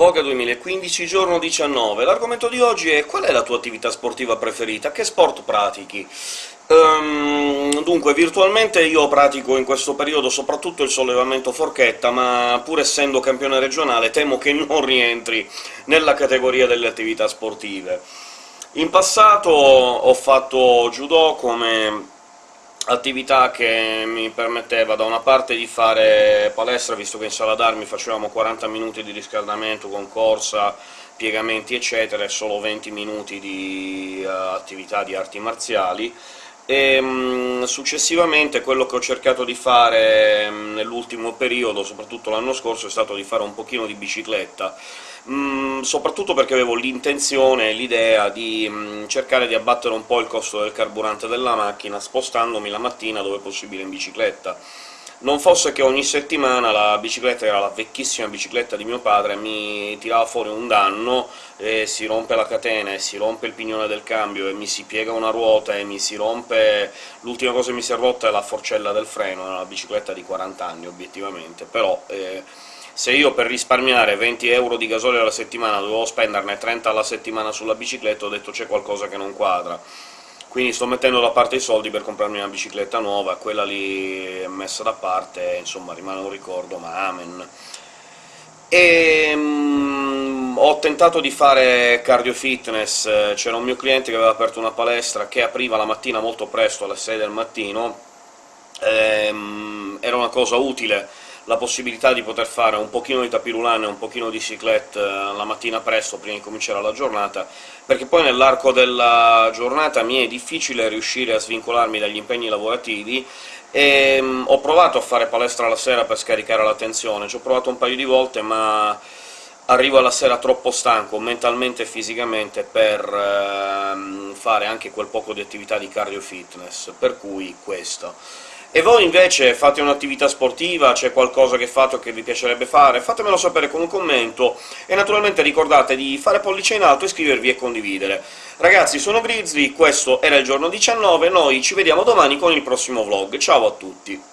Voga 2015, giorno 19. L'argomento di oggi è qual è la tua attività sportiva preferita? Che sport pratichi? Um, dunque, virtualmente io pratico in questo periodo soprattutto il sollevamento forchetta, ma pur essendo campione regionale temo che non rientri nella categoria delle attività sportive. In passato ho fatto judo come attività che mi permetteva da una parte di fare palestra, visto che in sala d'armi facevamo 40 minuti di riscaldamento con corsa, piegamenti eccetera, e solo 20 minuti di uh, attività di arti marziali, e um, successivamente quello che ho cercato di fare um, nell'ultimo periodo, soprattutto l'anno scorso, è stato di fare un pochino di bicicletta, Mm, soprattutto perché avevo l'intenzione, l'idea di mm, cercare di abbattere un po' il costo del carburante della macchina, spostandomi la mattina dove possibile in bicicletta. Non fosse che ogni settimana la bicicletta, era la vecchissima bicicletta di mio padre, mi tirava fuori un danno, e si rompe la catena, e si rompe il pignone del cambio, e mi si piega una ruota, e mi si rompe... l'ultima cosa che mi si è rotta è la forcella del freno, è una bicicletta di 40 anni, obiettivamente, però... Eh, se io per risparmiare 20 euro di gasolio alla settimana dovevo spenderne 30 alla settimana sulla bicicletta, ho detto c'è qualcosa che non quadra. Quindi sto mettendo da parte i soldi per comprarmi una bicicletta nuova, quella lì è messa da parte, insomma rimane un ricordo, ma amen. E, um, ho tentato di fare cardio fitness, c'era un mio cliente che aveva aperto una palestra che apriva la mattina molto presto, alle 6 del mattino, e, um, era una cosa utile, la possibilità di poter fare un pochino di tapirulane e un pochino di cyclette eh, la mattina presto, prima di cominciare la giornata, perché poi nell'arco della giornata mi è difficile riuscire a svincolarmi dagli impegni lavorativi, e um, ho provato a fare palestra la sera per scaricare la tensione, ci ho provato un paio di volte, ma arrivo alla sera troppo stanco, mentalmente e fisicamente, per uh, fare anche quel poco di attività di cardio fitness, per cui questo. E voi invece fate un'attività sportiva, c'è qualcosa che fate o che vi piacerebbe fare? Fatemelo sapere con un commento, e naturalmente ricordate di fare pollice in alto, iscrivervi e condividere. Ragazzi, sono Grizzly, questo era il giorno 19, noi ci vediamo domani con il prossimo vlog. Ciao a tutti!